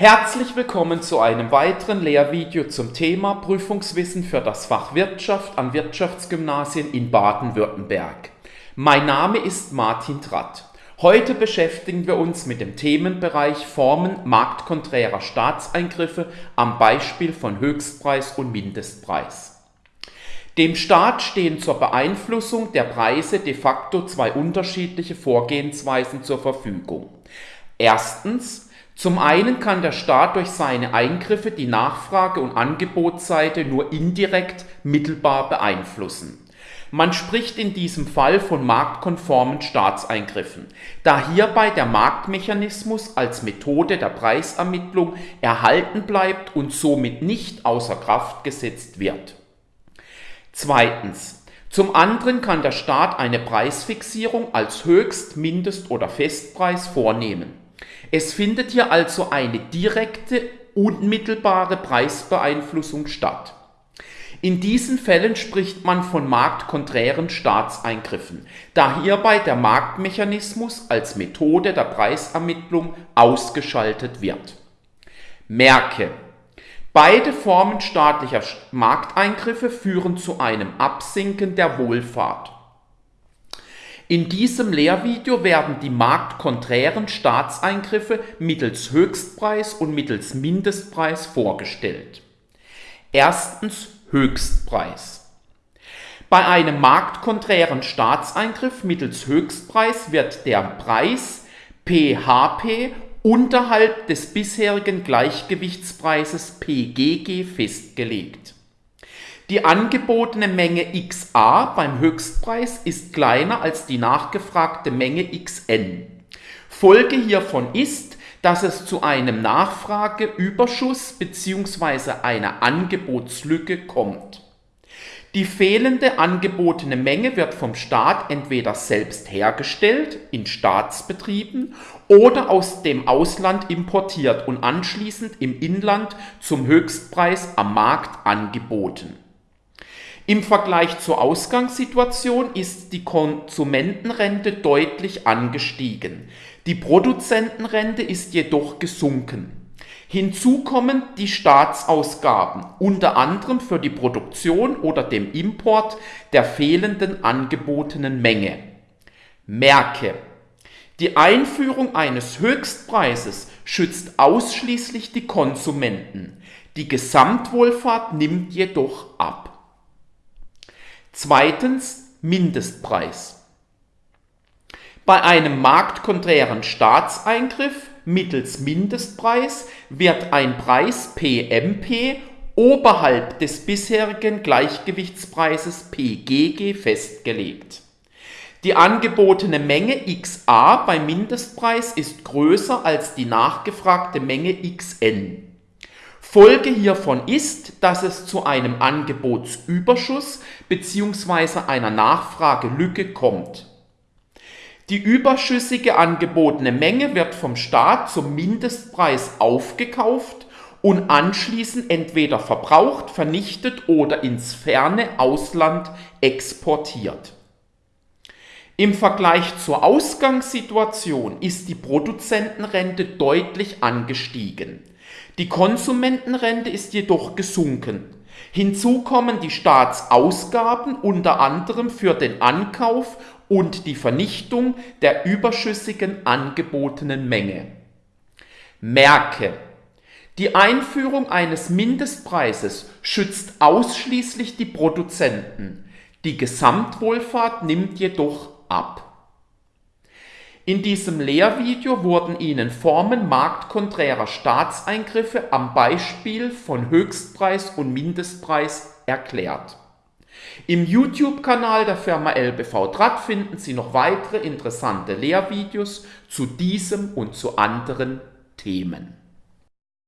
Herzlich willkommen zu einem weiteren Lehrvideo zum Thema Prüfungswissen für das Fach Wirtschaft an Wirtschaftsgymnasien in Baden-Württemberg. Mein Name ist Martin Tratt. Heute beschäftigen wir uns mit dem Themenbereich Formen marktkonträrer Staatseingriffe am Beispiel von Höchstpreis und Mindestpreis. Dem Staat stehen zur Beeinflussung der Preise de facto zwei unterschiedliche Vorgehensweisen zur Verfügung. Erstens zum einen kann der Staat durch seine Eingriffe die Nachfrage- und Angebotsseite nur indirekt mittelbar beeinflussen. Man spricht in diesem Fall von marktkonformen Staatseingriffen, da hierbei der Marktmechanismus als Methode der Preisermittlung erhalten bleibt und somit nicht außer Kraft gesetzt wird. Zweitens. Zum anderen kann der Staat eine Preisfixierung als Höchst-, Mindest- oder Festpreis vornehmen es findet hier also eine direkte, unmittelbare Preisbeeinflussung statt. In diesen Fällen spricht man von marktkonträren Staatseingriffen, da hierbei der Marktmechanismus als Methode der Preisermittlung ausgeschaltet wird. Merke, beide Formen staatlicher Markteingriffe führen zu einem Absinken der Wohlfahrt. In diesem Lehrvideo werden die marktkonträren Staatseingriffe mittels Höchstpreis und mittels Mindestpreis vorgestellt. Erstens Höchstpreis. Bei einem marktkonträren Staatseingriff mittels Höchstpreis wird der Preis PHP unterhalb des bisherigen Gleichgewichtspreises PGG festgelegt die angebotene Menge XA beim Höchstpreis ist kleiner als die nachgefragte Menge XN. Folge hiervon ist, dass es zu einem Nachfrageüberschuss bzw. einer Angebotslücke kommt. Die fehlende angebotene Menge wird vom Staat entweder selbst hergestellt in Staatsbetrieben oder aus dem Ausland importiert und anschließend im Inland zum Höchstpreis am Markt angeboten. Im Vergleich zur Ausgangssituation ist die Konsumentenrente deutlich angestiegen. Die Produzentenrente ist jedoch gesunken. Hinzu kommen die Staatsausgaben, unter anderem für die Produktion oder dem Import der fehlenden angebotenen Menge. Merke, die Einführung eines Höchstpreises schützt ausschließlich die Konsumenten. Die Gesamtwohlfahrt nimmt jedoch ab. Zweitens Mindestpreis. Bei einem marktkonträren Staatseingriff mittels Mindestpreis wird ein Preis PMP oberhalb des bisherigen Gleichgewichtspreises PGG festgelegt. Die angebotene Menge XA beim Mindestpreis ist größer als die nachgefragte Menge XN. Folge hiervon ist, dass es zu einem Angebotsüberschuss bzw. einer Nachfragelücke kommt. Die überschüssige angebotene Menge wird vom Staat zum Mindestpreis aufgekauft und anschließend entweder verbraucht, vernichtet oder ins ferne Ausland exportiert. Im Vergleich zur Ausgangssituation ist die Produzentenrente deutlich angestiegen. Die Konsumentenrente ist jedoch gesunken. Hinzu kommen die Staatsausgaben unter anderem für den Ankauf und die Vernichtung der überschüssigen angebotenen Menge. Merke, die Einführung eines Mindestpreises schützt ausschließlich die Produzenten. Die Gesamtwohlfahrt nimmt jedoch ab. In diesem Lehrvideo wurden Ihnen Formen marktkonträrer Staatseingriffe am Beispiel von Höchstpreis und Mindestpreis erklärt. Im YouTube-Kanal der Firma LBV Draht finden Sie noch weitere interessante Lehrvideos zu diesem und zu anderen Themen.